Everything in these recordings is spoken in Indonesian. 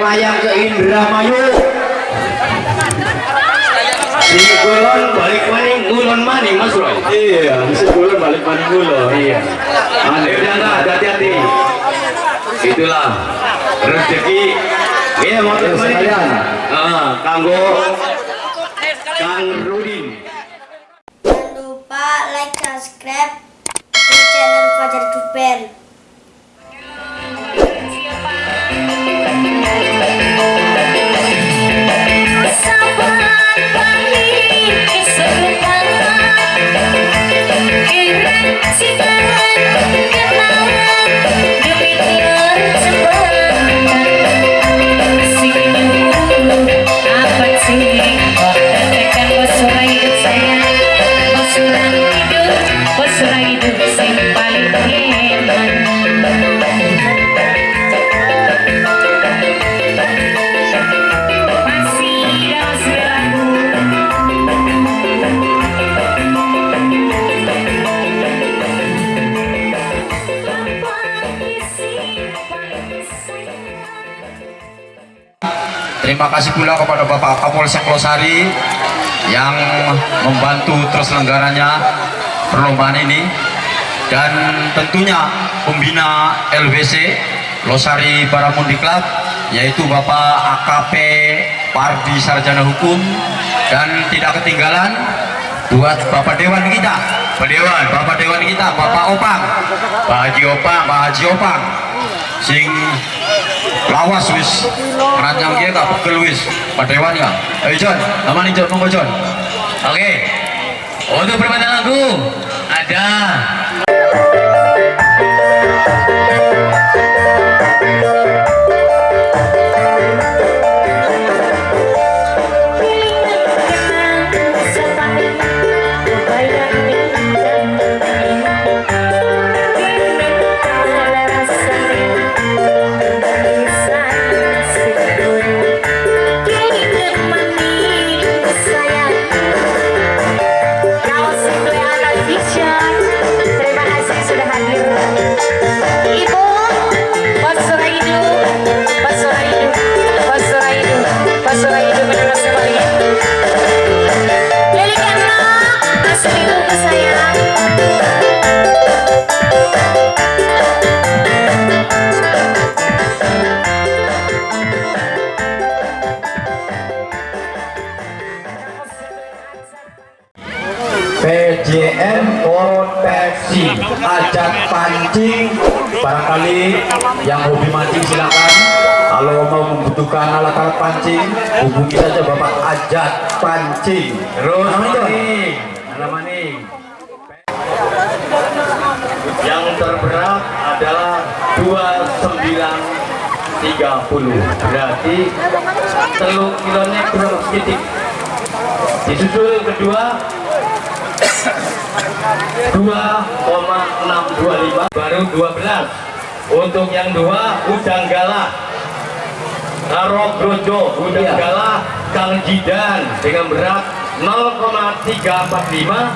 wayang ke Indramayu si Gulon balik maning ngulon maning Mas Roy. Iya, si Gulon balik maning Gulon. iya. Aneh udah enggak hati-hati. Itulah rezeki. Iya mau sekalian. ah kanggo Kang Rudin. Jangan lupa like, subscribe di channel Fajar Duper. Terima kasih pula kepada Bapak Kapolsek Losari yang membantu terselenggaranya perlombaan ini. Dan tentunya pembina LBC Losari Baramundi Club yaitu Bapak AKP Pardi Sarjana Hukum. Dan tidak ketinggalan buat Bapak Dewan kita. Pak Dewan, Bapak Dewan kita Bapak Opang. Pak Haji Opang, Pak Haji Opang. Sing lawas wis. Keranjang dia gak pegel wis. Pak Dewan ya ayo John. Nama nih John. Monggo John. Oke. Untuk permainan lagu ada yang hobi mancing silakan. Kalau mau membutuhkan alat-alat pancing Hubungi saja Bapak Ajak Pancing. Terus maning. Maning. Yang terberat adalah 2930 berarti telur kilonya kurang sedikit. Disusul kedua 2,625 baru 12 untuk yang dua udang galah Karo Grojo udang Iya. galah Kang Jidan dengan berat 0,345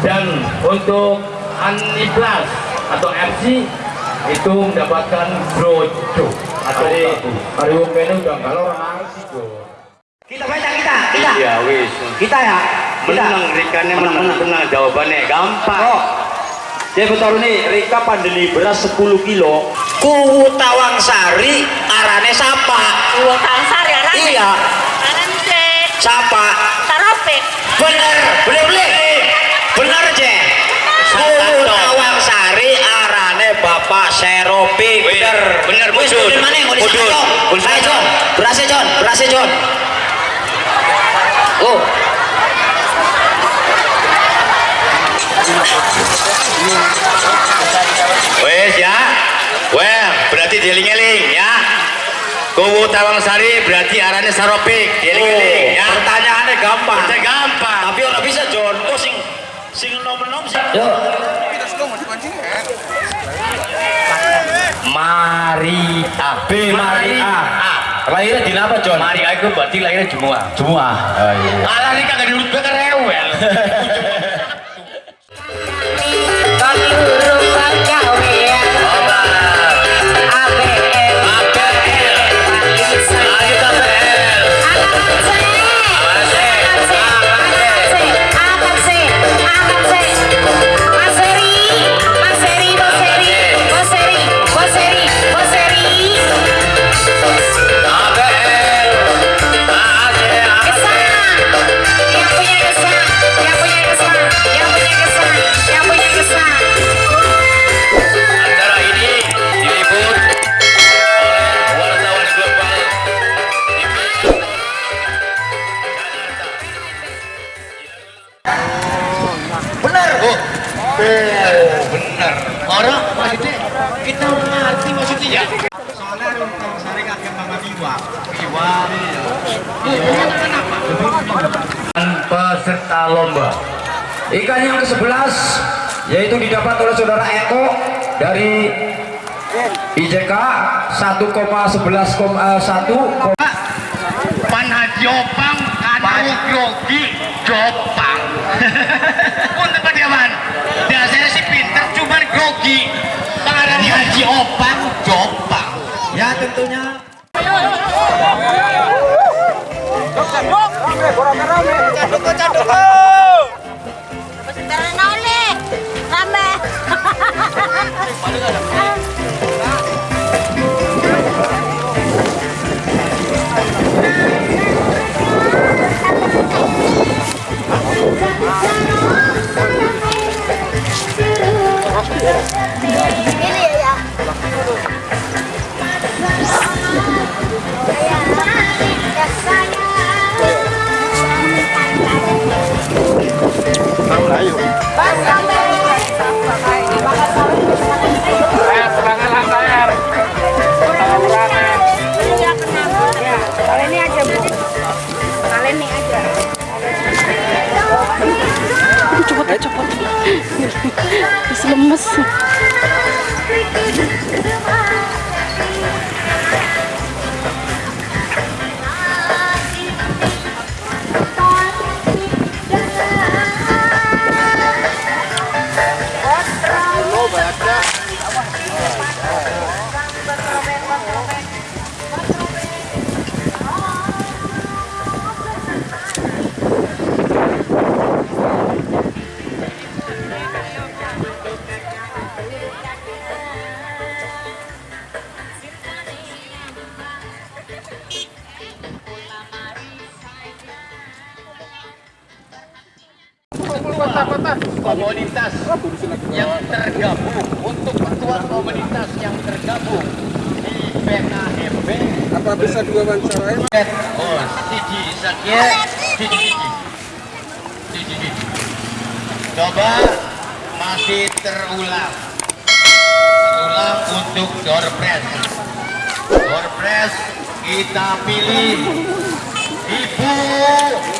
dan untuk Aniplas atau MC itu mendapatkan Grojo atau Hari babu. Hari wong kene udah kalau orang John. Kita baca kita, kita. Iya wis Kita ya. Kita. menang Menang, menang, menang. menang jawabannya gampang Oh. Jadi betul nih, Rika pandeli beras 10 kilo. Kuwu Tawang Sari arane sapa? Uang tangsar ya Rani? Iya, Aran cek sapa? Taropik Bener, bener bener. Bener je. Kuwu Tawang Sari arane Bapak Seropi. Bener, bener Mudun. mudun mana? Mudun Mudun. sana, John. Ayo, John. Berasnya, John. Berasnya, John. Oh. Wes ya. Wah, berarti dieling-eling ya. Kuwu Tawang Sari berarti arahnya Saropik, dieling-eling ya. Pertanyaannya gampang. Pertanyaan gampang. Tapi orang bisa John. Oh sing sing nom-nom sing. Yuk. Marita. B Maria. Lahirnya di apa, John? Maria itu berarti lahirnya Jumua. Semua. Oh, iya. Alah ini kagak diurut gue rewel. peserta lomba. Ikan yang ke-11 yaitu didapat oleh saudara Eko dari IJK 1,11,1 Panhajopang Kanu Grogi Jopang. Pun tempat ya man Dasarnya sih pinter cuman grogi. Pengarani Ya tentunya si lemes komunitas yang tergabung untuk ketua komunitas yang tergabung di PKMB Apa bisa diwawancarai? oh Siji Sakya Siji Siji Siji Siji coba masih terulang. Terulang untuk door press door press kita pilih. Ibu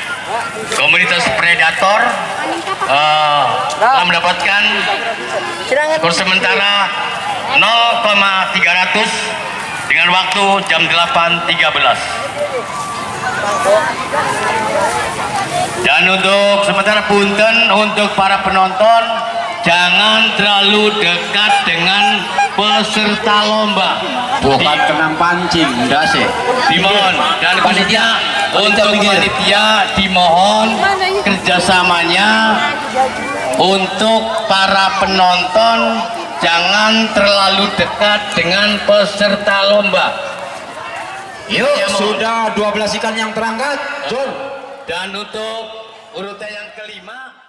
komunitas predator eh, telah mendapatkan skor sementara 0,300 dengan waktu jam 8.13 dan untuk sementara punten untuk para penonton jangan terlalu dekat dengan peserta lomba. Bukan kena pancing enggak sih. Dimohon. Dan panitia untuk panitia dimohon kerjasamanya. Untuk para penonton jangan terlalu dekat dengan peserta lomba. Yuk Ya, sudah 12 ikan yang terangkat. John dan untuk urutan yang kelima